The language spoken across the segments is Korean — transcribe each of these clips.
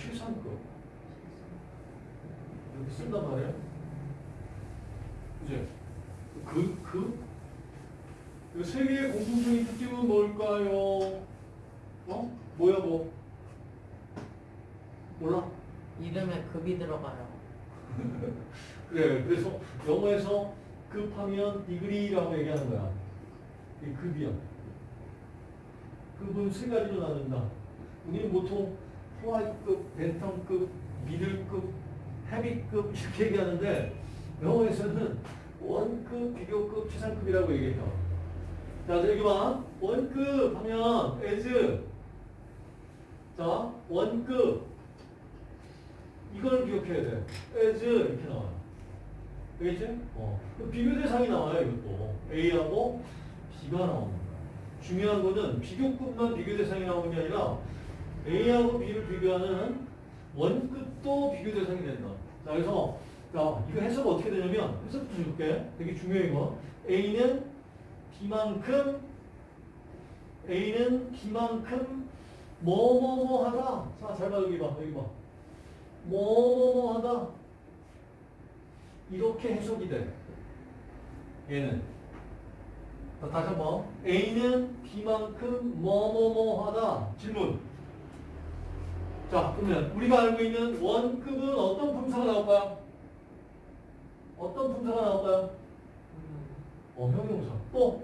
최상급. 이렇게 쓴단 말이에요. 이제 그, 그, 그세 개의 공통적인 특징은 뭘까요? 어? 뭐야, 뭐? 몰라? 이름에 급이 들어가요. 그래, 그래서 영어에서 급하면 디그리라고 얘기하는 거야. 이 급이야. 급은 세 가지로 나눈다. 우리는 보통 호화이급, 벤텀급, 미들급, 헤비급 이렇게 얘기하는데 영어에서는 원급, 비교급, 최상급이라고 얘기해요. 자, 여기 봐. 원급 하면 as. 자, 원급. 이걸 기억해야 돼. as 이렇게 나와요. 되겠지? 어. 비교 대상이 나와요, 이것도. A하고 B가 나오는 거야. 중요한 거는 비교급만 비교 대상이 나오는 게 아니라 A하고 B를 비교하는 원급도 비교 대상이 된다. 자, 그래서 자, 이거 해석 어떻게 되냐면 해석부터 줄게. 되게 중요해 이거. A는 B만큼 A는 B만큼 뭐뭐뭐 하다. 자, 잘 봐, 여기 봐, 여기 봐. 뭐뭐뭐 하다. 이렇게 해석이 돼. 얘는. 자, 다시 한번. A는 B만큼 뭐뭐뭐 하다. 질문. 자, 그러면 우리가 알고 있는 원급은 어떤 품사가 나올까요? 어떤 품사가 나올까요? 어, 형용사. 또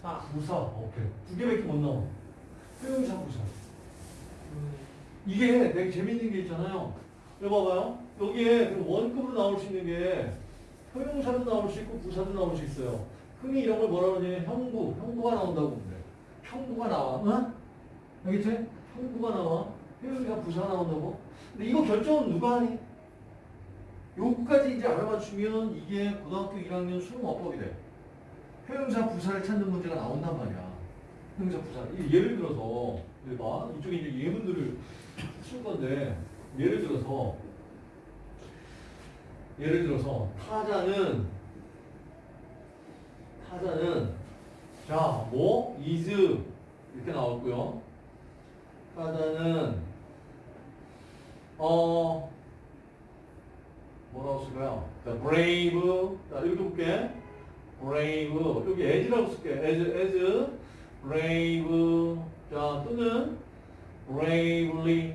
사. 부사. 오케이. 두 개밖에 못 나와. 형용사, 부사. 이게 되게 재밌는 게 있잖아요. 여기 봐봐요. 여기에 그 원급으로 나올 수 있는 게 형용사도 나올 수 있고 부사도 나올 수 있어요. 흔히 이런 걸 뭐라 그러냐면 형부, 형부가 나온다고 형부가 나와. 응? 알겠지? 형부가 나와. 형용사 부사가 나온다고. 근데 이거 결정은 누가 하니? 요까지 이제 알아맞추면 이게 고등학교 1학년 수능어법이 돼. 형용사 부사를 찾는 문제가 나온단 말이야. 형용사 부사. 이- 예를 들어서 봐. 이쪽에 이제 예문들을 쓸 건데 예를 들어서 예를 들어서 타자는 타자는 자, 뭐 is 이렇게 나왔고요. 타자는 어 뭐라고 쓸까요? 자, brave 자, 이렇게 볼게. brave 여기 as라고 쓸게. as as brave 자, 또는 bravely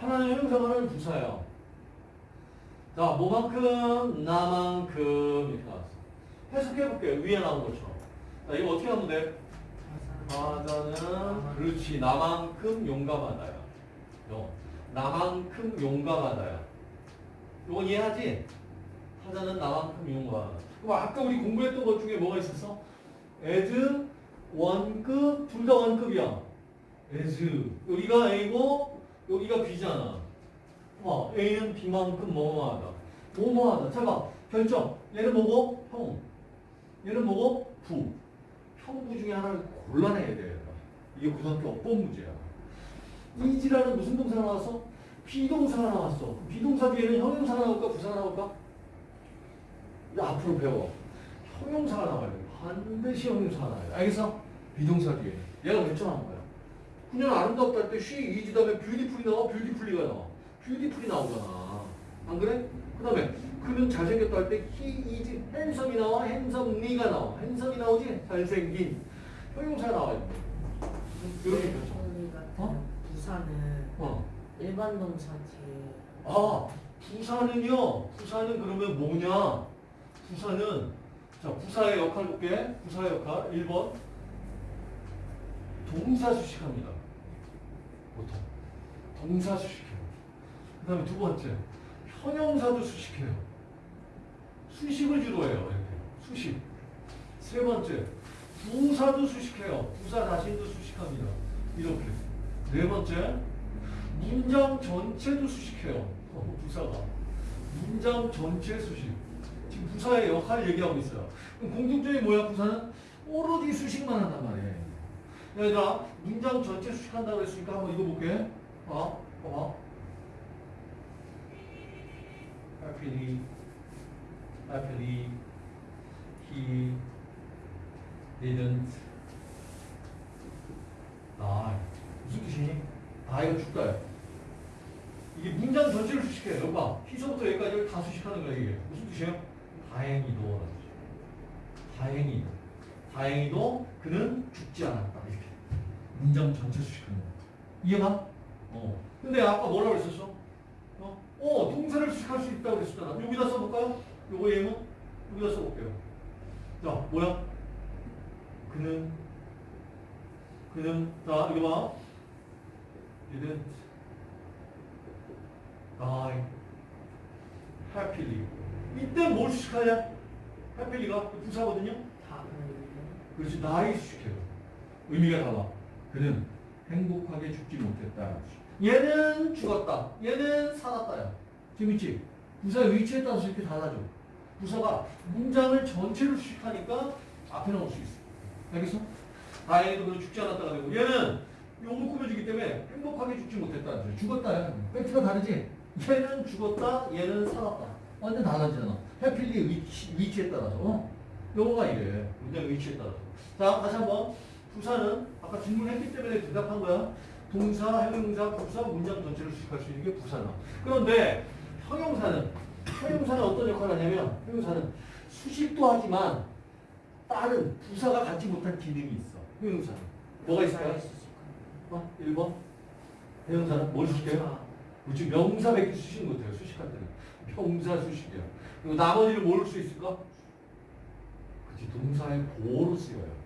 형용사가 하나는 부사예요. 자, 뭐만큼, 나만큼 이렇게 나왔어. 해석해볼게. 위에 나온 것처럼. 자, 이거 어떻게 하면 돼? 타자는 그렇지. 나만큼 용감하다야. 요. 나만큼 용감하다야. 이건 이해하지? 타자는 나만큼 용감하다. 그럼 아까 우리 공부했던 것 중에 뭐가 있었어? as 원급, 둘 다 원급이야. as. 여기가 A고 여기가 B잖아. 봐, A는 B만큼 뭐뭐하다. 뭐뭐하다. 자, 봐. 결정. 얘는 뭐고? 형. 얘는 뭐고? 부. 형부 중에 하나를 골라내야 돼. 이게 고등학교 어법 문제야. 이지라는 무슨 동사가 나왔어? 비동사가 나왔어. 비동사 뒤에는 형용사가 나올까? 부사가 나올까? 이제 앞으로 배워. 형용사가 나와야 돼. 반드시 형용사가 나와야 돼. 알겠어? 비동사 뒤에. 얘가 결정하는 거야. 그냥 아름답다 할 때 she, is 다음에 beautiful이 나와, beautifully가 나와. beautifully 나오잖아. 안 그래? 그 다음에 그는 잘생겼다 할 때 he is handsome이 나와, handsomely가 나와. handsomey 나오지? 잘생긴. 형용사 나와야 돼. 이렇게 결정. 같은 어? 일반 동사지. 아, 부사는요. 부사는 그러면 뭐냐? 부사는 자, 부사의 역할 볼게. 부사의 역할 1번. 동사 수식합니다. 보통. 동사 수식해요. 그 다음에 두 번째. 형용사도 수식해요. 수식을 주로 해요. 이렇게. 수식. 세 번째. 부사도 수식해요. 부사 자신도 수식합니다. 이렇게. 네 번째. 문장 전체도 수식해요. 어, 부사가. 문장 전체 수식. 지금 부사의 역할을 얘기하고 있어요. 공통점이 뭐야, 부사는? 오로지 수식만 한단 말이에요. 얘들아, 문장 전체 수식한다고 했으니까 한번 읽어볼게. 어, 봐봐. happily, happily, he, didn't die. 무슨 뜻이니? die가 죽다야. 이게 문장 전체를 수식해. 여기 봐. 희서부터 여기까지를 다 수식하는 거야, 이게. 무슨 뜻이에요? 다행히도. 다행히도. 다행히도 그는 죽지 않았다. 이렇게. 문장 전체 수식하는 거야. 이해가? 어. 근데 아까 뭐라고 그랬었어? 어? 어, 동사를 수식할 수 있다고 그랬었잖아. 여기다 써볼까요? 요거 예문? 여기다 써볼게요. 자, 뭐야? 그는, 그는, 자, 이거 봐. Didn't die happily. 이때 뭘 수식하냐? happy가 부사거든요? 다 그렇지, die 수식해요. 의미가 달라. 그는 행복하게 죽지 못했다. 얘는 죽었다. 얘는 살았다야. 재밌지? 부사의 위치에 따라서 이렇게 달라져. 부사가 문장을 전체를 수식하니까 앞에 나올 수 있어. 알겠어? 다행히도 그는 죽지 않았다가 되고 얘는 용을 꾸며주기 때문에 행복하게 죽지 못했다. 죽었다야. 팩트가 다르지? 얘는 죽었다. 얘는 살았다. 완전 달라지잖아. 해필리의 위치, 위치에 따라서. 어? 요거가 이래. 문장 위치에 따라서. 자, 다시 한번. 부사는 아까 질문했기 때문에 대답한 거야. 동사, 형용사, 부사, 문장 전체를 수식할 수 있는 게 부사나. 그런데 형용사는 형용사는 어떤 역할을 하냐면 형용사는 수식도 하지만 다른 부사가 갖지 못한 기능이 있어. 형용사는. 뭐가 있을까요? 어? 1번. 형용사는 뭘 수식해요? 그렇지 명사 뱉기 수식인 것 같아요. 수식할 때는. 명사 수식이야. 그리고 나머지를 모를 수 있을까? 그렇지 동사의 보호로 쓰여요.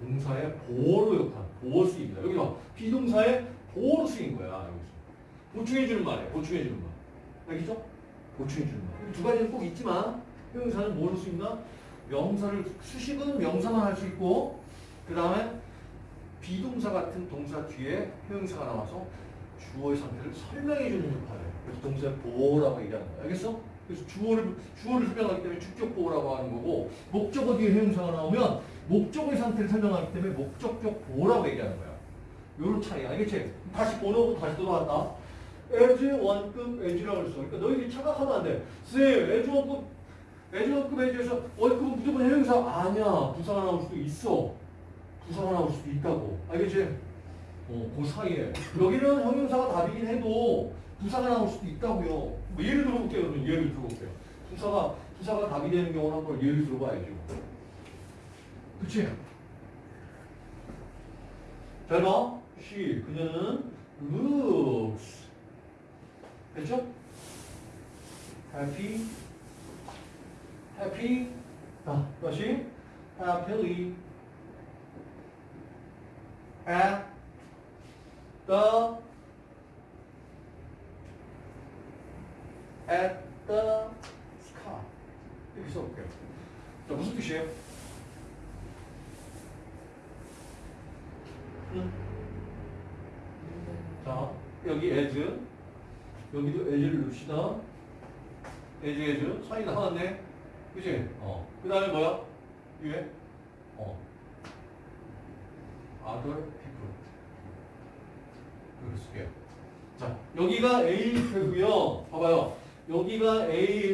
동사의 보호로 역할, 보호 쓰입니다. 여기 봐. 비동사의 보호로 쓰인 거야. 여기서. 보충해주는 말이에요. 보충해주는 말. 알겠죠? 보충해주는 말. 이두 가지는 꼭 있지만 형용사는 뭐로 쓰인다? 명사를 수식은 명사만 할 수 있고 그 다음에 비동사 같은 동사 뒤에 형용사가 나와서 주어의 상태를 설명해 주는 역할이에요. 그래서 동사의 보호라고 얘기하는 거야. 알겠어? 그래서 주어를 주어를 설명하기 때문에 주격 보호라고 하는 거고 목적어 뒤에 형용사가 나오면 목적어의 상태를 설명하기 때문에 목적격 보호라고 얘기하는 거야. 요런 차이 알겠지? 다시 번호부터 다시 들어왔다. as 원급 as라고 그랬어. 그러니까 너희들이 착각하면 안 돼. 쌤, as 원급 as 원급 as에서 원급은 무조건 형용사 아니야. 부사가 나올 수도 있어. 부사가 나올 수도 있다고. 알겠지? 어, 그 사이에. 여기는 형용사가 답이긴 해도 부사가 나올 수도 있다고요. 뭐 예를 들어볼게요. 그러면 예를 들어볼게요. 부사가, 부사가 답이 되는 경우는 한번 예를 들어봐야죠. 그치? 잘 봐. she, 그녀는 looks. 됐죠? happy, happy. 자, 다시. happily. a cơ. Enter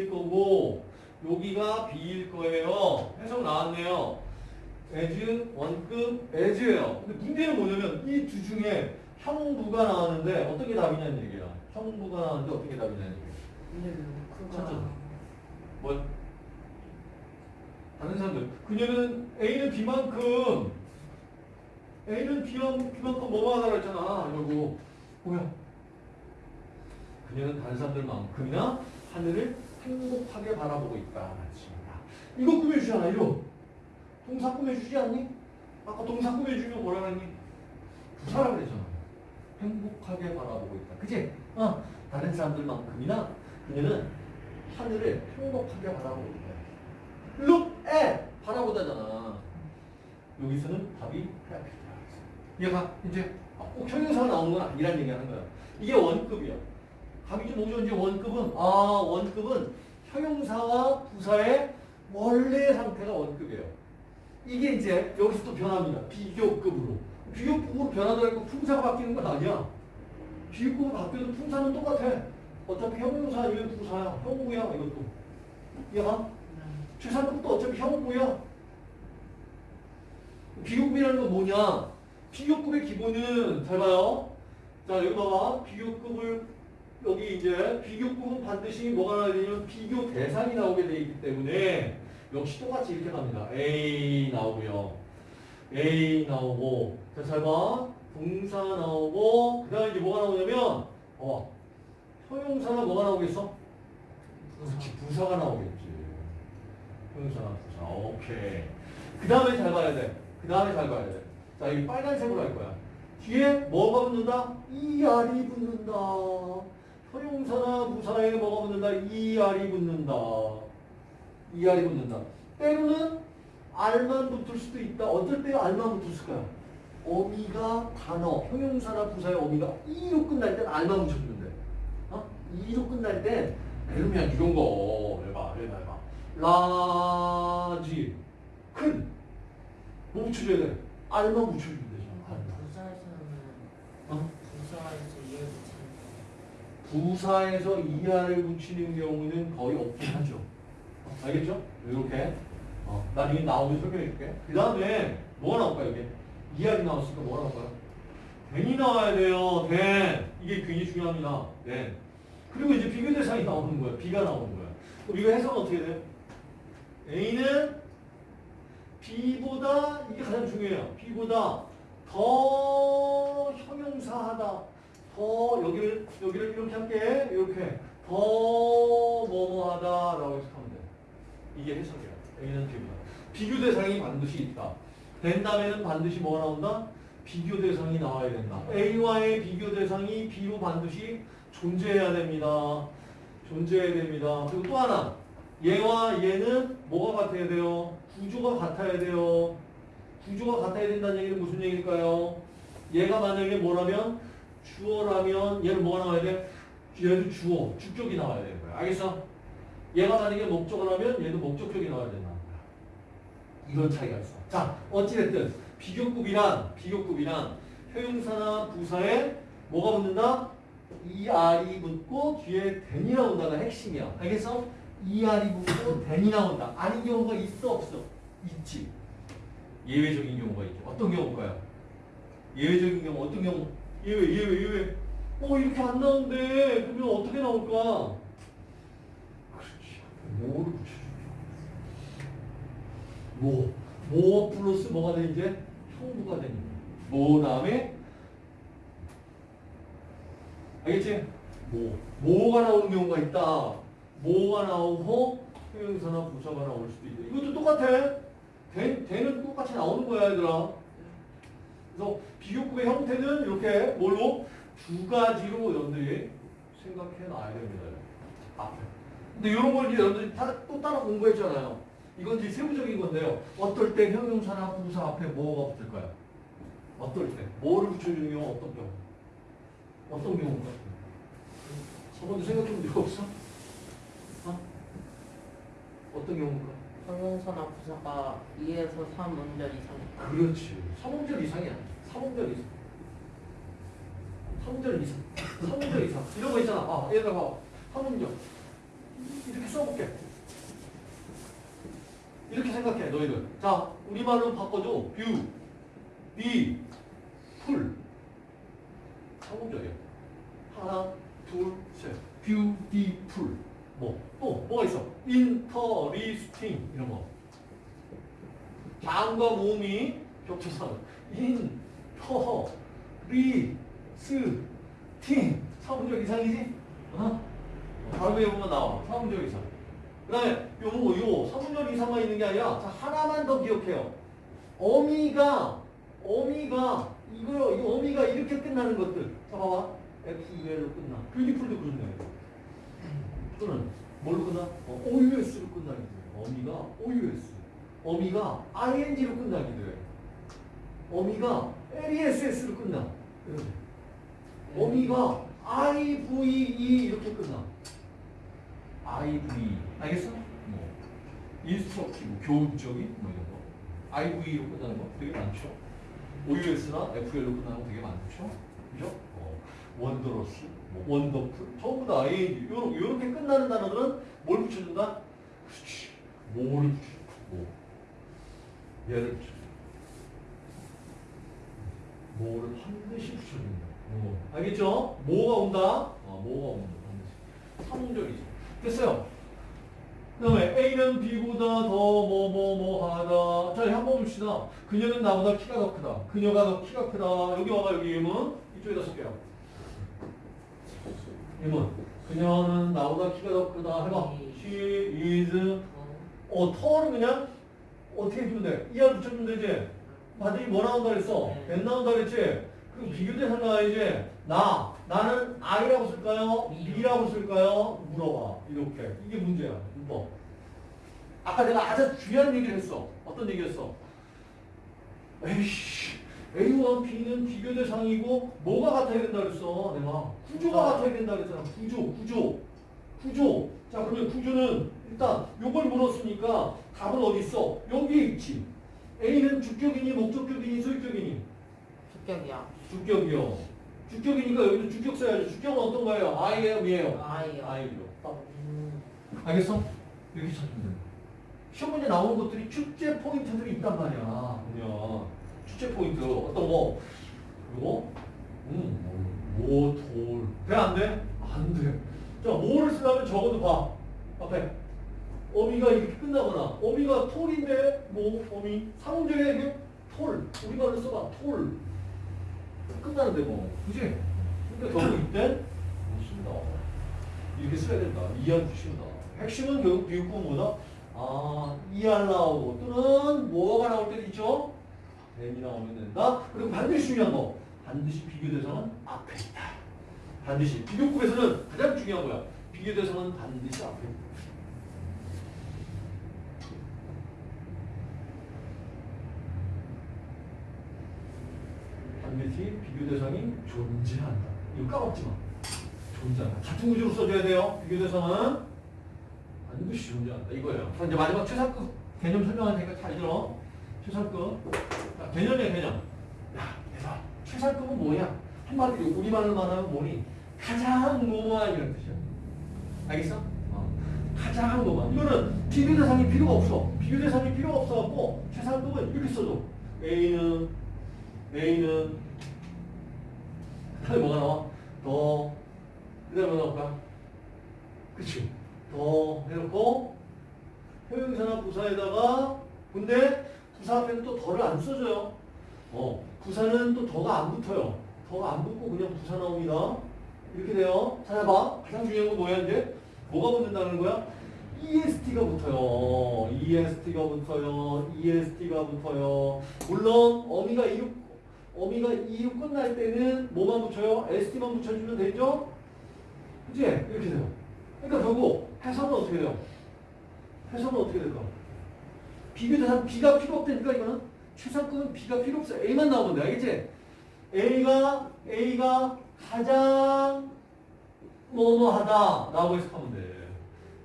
A일 거고 여기가 B일 거예요. 해석 나왔네요. as 원급 as예요. 근데 문제는 뭐냐면 이 두 중에 형부가 나왔는데 어떤 게 답이냐는 얘기야. 형부가 나왔는데 어떤 게 답이냐는 얘기야. 찾아줘. 뭐 다른 사람들 그녀는 A는 B만큼 A는 B만, B만큼 뭐뭐 하다고 했잖아 이러고 뭐야 그녀는 다른 사람들만큼이나 하늘을 행복하게 바라보고 있다 이거 꾸며주잖아 이거 동사 꾸며주지 않니? 아까 동사 꾸며주면 뭐라 그랬니? 부사라 그랬잖아 행복하게 바라보고 있다 그치? 어 다른 사람들만큼이나 그녀는 하늘을 행복하게 바라보고 있다 look at 바라보다잖아. 여기서는 답이 happy다. 얘가 이제 꼭 형용사가 나오는 건 아니란 얘기 하는 거야. 이게 원급이야. 답이 좀 오죠. 이제 원급은 아 원급은 형용사와 부사의 원래 상태가 원급이에요. 이게 이제 여기서 또 변합니다. 비교급으로. 비교급으로 변하더라도 품사가 바뀌는 건 아니야. 비교급으로 바뀌어도 품사는 똑같아. 어차피 형용사 아니면 부사야. 형구야 이것도. 네. 최상급도 어차피 형부야. 비교급이라는 건 뭐냐? 비교급의 기본은 잘 봐요. 자 여기 봐봐. 비교급을 여기 이제 비교급은 반드시 뭐가 나와야 되냐면 비교 대상이 나오게 돼 있기 때문에 역시 똑같이 이렇게 갑니다. A 나오고요. A 나오고 자 잘 봐. 동사 나오고 그 다음에 이제 뭐가 나오냐면 어 형용사가 뭐가 나오겠어? 그렇지 부사가 나오겠지. 형용사나 부사. 오케이. 그 다음에 잘 봐야 돼. 그 다음에 잘 봐야 돼. 자, 이 빨간색으로 할 거야. 뒤에 뭐가 붙는다? ER이 붙는다. 형용사나 부사에 뭐가 붙는다? ER이 붙는다. ER이 붙는다. 때로는 R만 붙을 수도 있다. 어떨 때 R만 붙었을까요? 어미가 단어, 형용사나 부사의 어미가 E로 끝날 땐 R만 붙여주면 돼. 어? E로 끝날 땐 그러면 이런 거 해봐, 해봐, 해봐. large, 큰. 뭐 붙여줘야 돼? R만 붙여주면 되잖아. R만. 부사에서는 어? 부사에서 부사에서 ER을 붙이는 경우는 거의 없긴 하죠. 어, 알겠죠? 이렇게. 어, 나중에 나오면 설명해 줄게. 그 다음에 뭐가 나올까요, 이게? 이하이 나왔으니까 뭐가 나올까요? 된이 나와야 돼요, 된. 이게 굉장히 중요합니다. 된. 그리고 이제 비교 대상이 나오는 거야. 비가 나오는 거야. 그럼 이거 해석은 어떻게 돼요? A는 B보다, 이게 가장 중요해요. B보다 더 형용사하다. 더 여기를 여기를 이렇게 할게 이렇게 더 뭐뭐하다라고 해석하면 돼. 이게 해석이야. A는 B보다 비교 대상이 반드시 있다. 된 다음에는 반드시 뭐가 나온다? 비교 대상이 나와야 된다. A와의 비교 대상이 B로 반드시 존재해야 됩니다. 존재해야 됩니다. 그리고 또 하나 얘와 얘는 뭐가 같아야 돼요? 구조가 같아야 돼요. 구조가 같아야 된다는 얘기는 무슨 얘기일까요? 얘가 만약에 뭐라면 주어라면 얘는 뭐가 나와야 돼? 얘도 주어, 주격이 나와야 되는 거야. 알겠어? 얘가 만약에 목적어라면 얘도 목적격이 나와야 된다. 이런 차이가 있어. 자, 어찌됐든 비교급이란 비교급이란 형용사나 부사에 뭐가 붙는다? ER이 붙고 뒤에 then이 나온다가 핵심이야. 알겠어? ER이 붙고 then이 나온다. 아닌 경우가 있어 없어? 있지. 예외적인 경우가 있죠. 어떤 경우일까요? 예외적인 경우 어떤 경우? 예외 예외 예외. 어 이렇게 안 나오는데 그러면 어떻게 나올까? 그렇지. 뭐를 붙여줄까? 뭐. 뭐 플러스 뭐가 돼 이제? 형부가 거야. 뭐 다음에 알겠지? 뭐. 뭐가 나오는 경우가 있다. 뭐가 나오고 형용사나 부사가 나올 수도 있다. 이것도 똑같아. 대, 대는 똑같이 나오는 거야, 얘들아. 그래서 비교급의 형태는 이렇게 뭘로? 두 가지로 여러분들이 생각해 놔야 됩니다. 앞에. 근데 이런 걸 이제 여러분들이 다, 또 따라 공부했잖아요. 이건 이제 세부적인 건데요. 어떨 때 형용사나 부사 앞에 뭐가 붙을까요? 어떨 때? 뭐를 붙여주는 경우 어떤 경우? 어떤 경우인가? 한 번도 생각해 본 적 없어? 어? 어떤 경우인가? 형용사나 부사가 2에서 3음절 이상 그렇지. 3음절 이상이야. 3음절 이상. 3음절 이상. 3음절 이상. 이런 거 있잖아. 아, 얘들아 봐. 3음절. 이렇게 써볼게. 이렇게 생각해, 너희들. 자, 우리말로 바꿔줘. beau, ti, ful. 3음절이야. 하나, 둘, 셋. beau, ti, ful. 뭐, 또, 뭐가 있어? interesting. 이런 거. 자음과 모음이 겹쳐서 in, te, re, s, ting. 3음절 이상이지? 어? 바로 외우면 나와. 3음절 이상. 그 다음에 요거, 요 3음절 이상만 있는 게 아니라 자, 하나만 더 기억해요. 어미가, 어미가, 이거, 이 어미가 이렇게 끝나는 것들. 자, 봐봐. FUL로 끝나. 뷰티풀도 그렇네. 또는 뭘로 끝나? 어, OUS로 끝나기도 해. 어미가 OUS. 어미가 ING로 끝나기도 해. 어미가 LESS로 끝나. 이렇게. 어미가 IVE 이렇게 끝나. IVE. 알겠어? 뭐, Instructive, 교육적인 뭐 이런 거. IVE로 끝나는 거 되게 많죠. OUS나 FUL로 끝나는 거 되게 많죠. 그죠? 어, wondrous, 뭐 wonderful, 전부 다 ING. 요렇게, 요렇게 끝나는 단어들은 뭘 붙여준다? 그렇지. more를 붙여준다. more. 얘를 붙여준다. more를 반드시 붙여줍니다. 어, 알겠죠? 뭐가 온다? 어, more가 온다. 반드시. 사음절이죠. 됐어요. 그 다음에 A는 B보다 더 뭐 뭐 뭐 하다. 자, 한번 봅시다. 그녀는 나보다 키가 더 크다. 그녀가 더 키가 크다. 여기 와봐, 여기 음은. 이쪽에다 쓸게요. 음은. 그녀는 나보다 키가 더 크다. 해봐. She is. 어, 터는 그냥 어떻게 해주면 돼? 이하 붙여주면 되지? 바들이 뭐 나온다 그랬어? 네. 벤 나온다 그랬지? 그럼 비교대상 나와야지. 나. 나는 I라고 쓸까요? B라고 쓸까요? 물어봐. 이렇게. 이게 문제야. 문법. 아까 내가 아주 중요한 얘기를 했어. 어떤 얘기였어? 에이씨. A와 B는 비교 대상이고 뭐가 같아야 된다 그랬어. 내가 구조가 같아야 된다 그랬잖아. 구조, 구조, 구조. 자 그러면 구조는 일단 요걸 물었으니까 답은 어디 있어? 여기에 있지. A는 주격이니 목적격이니 소유격이니? 합격이야. 주격이요. 주격이니까 여기도 주격 써야죠. 주격은 어떤 거예요? I예요, 미예요? 아이요. I요. 음. 알겠어? 이렇게 찾으면 돼. 시험 문제 나오는 것들이 축제 포인트들이 있단 말이야. 그냥 축제 포인트 어떤 거? 이거? 음, 뭐, 돌. 돼, 안 돼? 안 돼. 자, 뭐를 쓰려면 적어도 봐. 앞에. 어미가 이렇게 끝나거나, 어미가 톨인데, 뭐, 어미. 상호적에 이게 톨. 우리말로 써봐. 톨. 끝나는데 뭐. 그지? 그러니까 결국 이때, 좋습니다. 이렇게 써야 된다. 이해할 주신다. 핵심은 결국 비유구문보다 아 이해할 나오고 또는 뭐가 나올 때도 있죠. 뱀이 나 오면 된다. 그리고 반드시 중요한 거 반드시 비교 대상은 앞에 있다. 반드시 비교급에서는 가장 중요한 거야. 비교 대상은 반드시 앞에 있다. 반드시 비교 대상이 존재한다. 이거 까먹지 마. 존재한다. 같은 구조로 써줘야 돼요. 비교 대상은 반드시 존재한다. 이거예요. 자, 이제 마지막 최상급 개념 설명할 테니까 잘 들어. 최상급. 자, 개념이야, 개념. 야, 얘들아, 최상급은 뭐야? 한마디로 우리말로 말하면 뭐니? 가장 노무한 이런 뜻이야. 알겠어? 어. 가장 노무한. 이거는 비교 대상이 필요가 없어. 비교 대상이 필요가 없어갖고 최상급은 이렇게 써줘. A는 A는 다음에 뭐가 나와? 더 그다음에 뭐 나올까? 그치? 더 해놓고 효용사나 부사에다가 근데 부사 앞에는 또 더를 안 써줘요. 어 부사는 또 더가 안 붙어요. 더가 안 붙고 그냥 부사 나옵니다. 이렇게 돼요. 찾아봐. 가장 중요한 건 뭐야 이제? 뭐가 붙는다는 거야? EST가 붙어요. EST가 붙어요. EST가 붙어요. 물론 어미가 이륙 어미가 이륙 끝날 때는 뭐만 붙여요? ST만 붙여주면 되죠? 그치? 이렇게 돼요. 그러니까 결국 해석은 어떻게 돼요? 해석은 어떻게 될까? 비교 대상 B가 필요 없다니까 이거는 최상급은 B가 필요 없어. A만 나오면 돼. 알겠지? A가 A가 가장 뭐뭐하다 라고 해석하면 돼.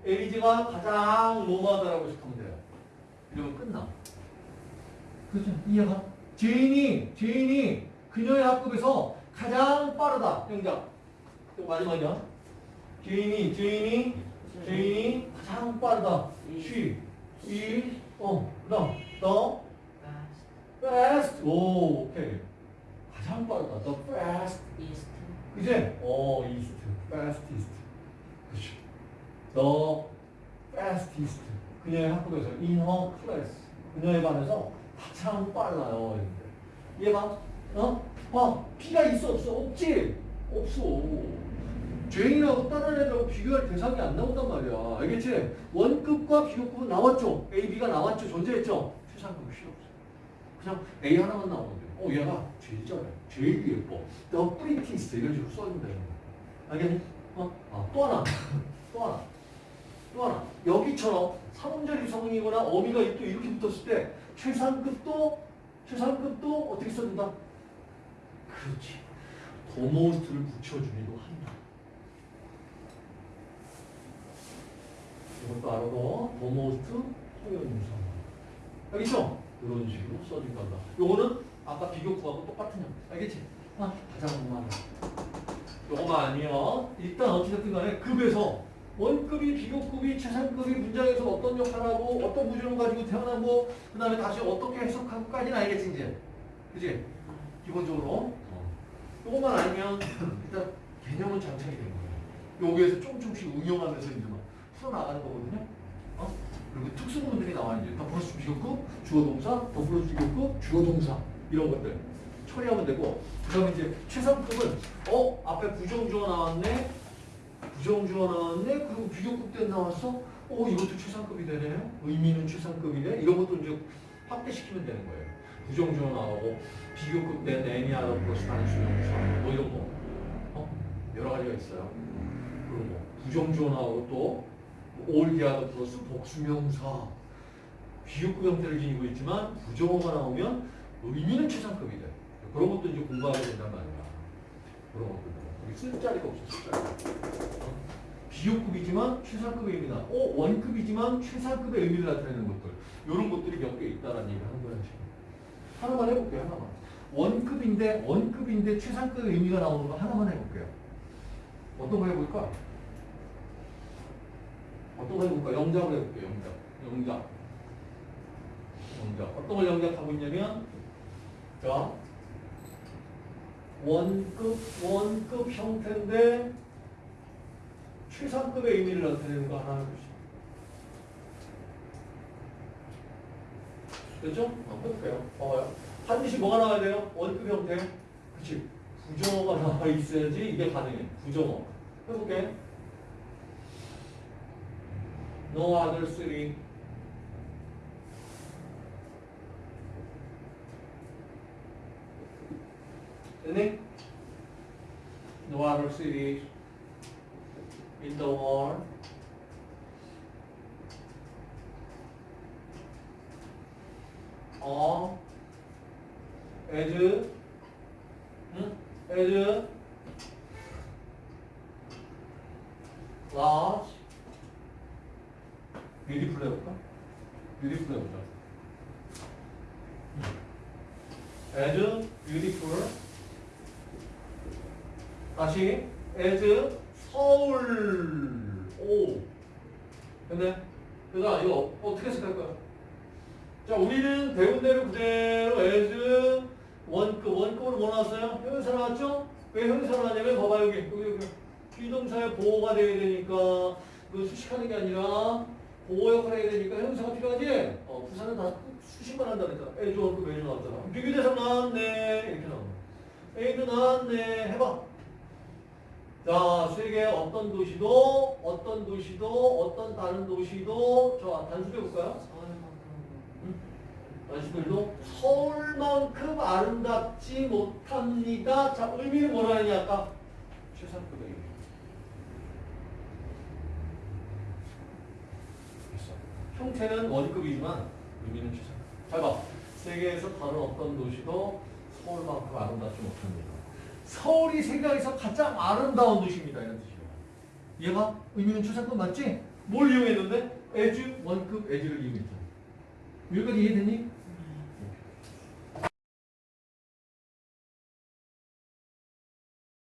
LG가 가장 뭐뭐하다 라고 해석하면 돼요. 이러면 끝나. 그렇죠? 이해가? 제인이 제인이 그녀의 학급에서 가장 빠르다. 또 마지막이야. 제인이 제인이 제인이 가장 빠르다. She, is, 어, 그다음 the fast. 오, 오케이. 가장 빠르다. the fast. est. 그제? 어, est, fastest. 그렇죠. the fastest. 그녀의 학급에서 in her class. 그녀의 반에서 가장 빨라요. 이런데. 얘가 어? 봐. B가 있어 없어? 없지? 없어. 죄인하고 다른 애들하고 비교할 대상이 안 나온단 말이야. 알겠지? 원급과 비교급은 나왔죠? A, B가 나왔죠? 존재했죠? 최상급은 필요 없어. 그냥 A 하나만 나오면 돼. 어, 얘가 제일 잘해. 제일 예뻐. The prettiest. 이런 식으로 거. 알겠니? 어? 아, 또 하나. 또 하나. 또 하나. 여기처럼 삼음절 이 성이거나 어미가 또 이렇게 붙었을 때 최상급도 최상급도 어떻게 써준다? 그렇지. 더모스트를 붙여주기도 한다. 이것도 알아도 더모스트 통연유사. 알겠죠? 이런 식으로 써준단다. 요거는 아까 비교 구하고 똑같은 형. 알겠지? 아, 가장 궁금하다. 요거만 아니요. 일단 어찌됐든 간에 급에서 원급이 비교급이 최상급이 문장에서 어떤 역할을 하고 어떤 구조를 가지고 태어나고 그 다음에 다시 어떻게 해석하고까지는 알겠지 이제. 그지? 기본적으로. 어. 요것만 알면 일단 개념은 장착이 된 거예요. 여기에서 조금 조금씩 응용하면서 이제 막 풀어나가는 거거든요. 어? 그리고 특수부분들이 나와 이제 덧플러스 비교급, 주어동사, 덧플러스 비교급, 주어동사 이런 것들 처리하면 되고 그 다음에 이제 최상급은 어 앞에 부정주어 나왔네, 부정주어 나왔네, 그리고 비교급 때 나왔어. 어 이것도 최상급이 되네요. 의미는 최상급이네. 이런 것도 이제 확대시키면 되는 거예요. 부정주어 나오고 비교급 된 애니아 더 플러스 단수명사 뭐 이런 거 어? 여러 가지가 있어요. 그리고 뭐 부정주어 나오고 또 올디아더 플러스 복수명사 비교급 형태를 지니고 있지만 부정어가 나오면 의미는 최상급이 돼. 그런 것도 이제 공부하게 된단 말이야. 그런 것도 여기 쓸 자리가 없어 쓸 자리가. 어? 비교급이지만 최상급의 의미나 어 원급이지만 최상급의 의미를 나타내는 것들 이런 것들이 몇 개 있다라는 얘기를 하는 거야 지금. 하나만 해볼게요 하나만. 원급인데 원급인데 최상급의 의미가 나오는 거 하나만 해볼게요. 어떤 거 해볼까? 어떤 거 해볼까? 영작을 해볼게요. 영작. 영작. 영작. 어떤 걸 영작하고 있냐면 자 원급 원급 형태인데 최상급의 의미를 나타내는 거 하나 해보시죠. 됐죠? 한번 해볼게요. 봐봐요. 반드시 뭐가 나와야 돼요? 원급 형태. 그치? 부정어가 나와 있어야지 이게 가능해. 부정어. 해볼게. no other city. No other city. In the world or as hmm, as large beautiful 해볼까? beautiful 해보자 as beautiful 다시 as 서울 오 근데 그래서 이거 어떻게 생각할 거야? 자 우리는 배운 대로 그대로 as 원급 원급으로 뭐 나왔어요? 형용사 나왔죠? 왜 형용사 나왔냐면 봐봐 여기 여기 여기 비동사의 보호가 돼야 되니까 그 수식하는 게 아니라 보호 역할을 해야 되니까 형용사가 필요하지? 어 부사는 다 수식만 한다니까. as 원급 as 나왔잖아. 비교대상 나왔네. 이렇게 나오네. A도 나왔네. 해봐. 자, 세계 어떤 도시도, 어떤 도시도, 어떤 다른 도시도, 저 단수해 볼까요? 단수들도? 서울만큼 아름답지 못합니다. 자, 의미는 뭐라 했냐, 아까? 최상급의 의미. 됐어. 형태는 원급이지만 의미는 최상급. 잘 봐. 세계에서 다른 어떤 도시도 서울만큼 아름답지 못합니다. 서울이 세계에서 가장 아름다운 도시입니다. 이런 뜻이에요. 얘가 의미는 최상급 맞지? 뭘 이용했는데? as 원급 as를 이용했잖아. 여기까지 이해됐니?